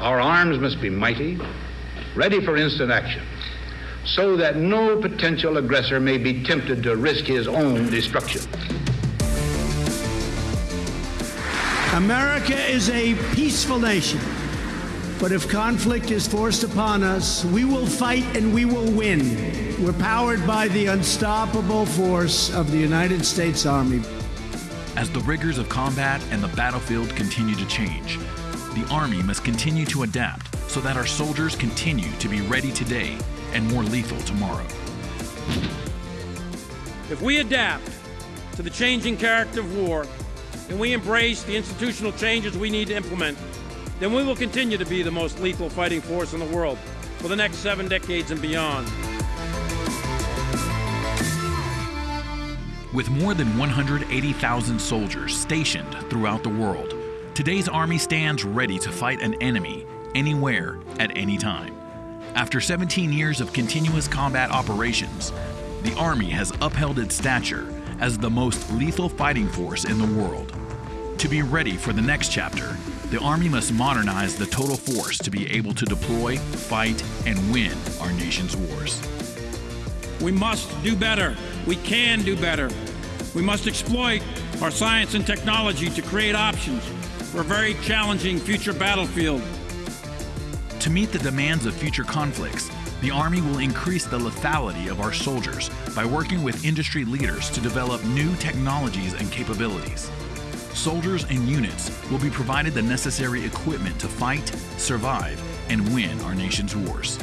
Our arms must be mighty, ready for instant action, so that no potential aggressor may be tempted to risk his own destruction. America is a peaceful nation. But if conflict is forced upon us, we will fight and we will win. We're powered by the unstoppable force of the United States Army. As the rigors of combat and the battlefield continue to change, the Army must continue to adapt so that our soldiers continue to be ready today and more lethal tomorrow. If we adapt to the changing character of war and we embrace the institutional changes we need to implement, then we will continue to be the most lethal fighting force in the world for the next seven decades and beyond. With more than 180,000 soldiers stationed throughout the world, today's Army stands ready to fight an enemy anywhere at any time. After 17 years of continuous combat operations, the Army has upheld its stature as the most lethal fighting force in the world. To be ready for the next chapter, the Army must modernize the total force to be able to deploy, fight, and win our nation's wars. We must do better. We can do better. We must exploit our science and technology to create options for a very challenging future battlefield. To meet the demands of future conflicts, the Army will increase the lethality of our soldiers by working with industry leaders to develop new technologies and capabilities soldiers and units will be provided the necessary equipment to fight, survive, and win our nation's wars.